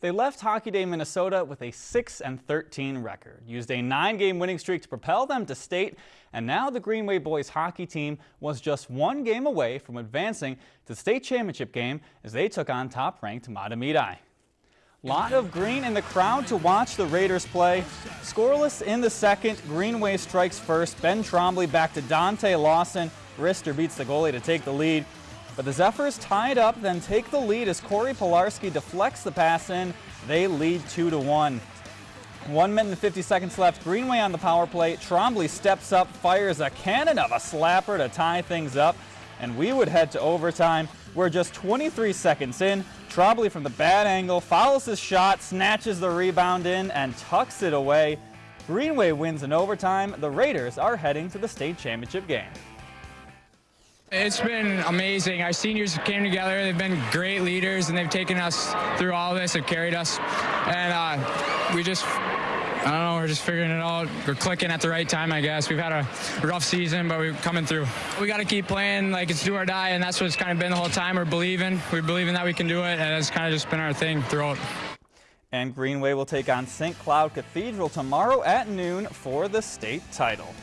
They left Hockey Day, Minnesota with a 6 and 13 record, used a nine-game winning streak to propel them to state, and now the Greenway boys hockey team was just one game away from advancing to the state championship game as they took on top-ranked Mahtomedi. Lot of green in the crowd to watch the Raiders play. Scoreless in the second, Greenway strikes first. Ben Trombley back to Dante Lawson. Wrister beats the goalie to take the lead. But the Zephyrs tie it up, then take the lead as Corey Pilarski deflects the pass in. They lead 2 to 1. One minute and 50 seconds left. Greenway on the power play. Trombley steps up, fires a cannon of a slapper to tie things up. And we would head to overtime. We're just 23 seconds in. Trombley from the bad angle follows his shot, snatches the rebound in, and tucks it away. Greenway wins in overtime. The Raiders are heading to the state championship game. It's been amazing. Our seniors came together. They've been great leaders, and they've taken us through all of this. Have carried us, and uh, we just. I don't know, we're just figuring it out. We're clicking at the right time, I guess. We've had a rough season, but we're coming through. We got to keep playing like it's do or die, and that's what it's kind of been the whole time. We're believing. We're believing that we can do it, and it's kind of just been our thing throughout. And Greenway will take on St. Cloud Cathedral tomorrow at noon for the state title.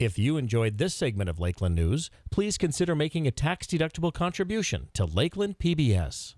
If you enjoyed this segment of Lakeland News, please consider making a tax-deductible contribution to Lakeland PBS.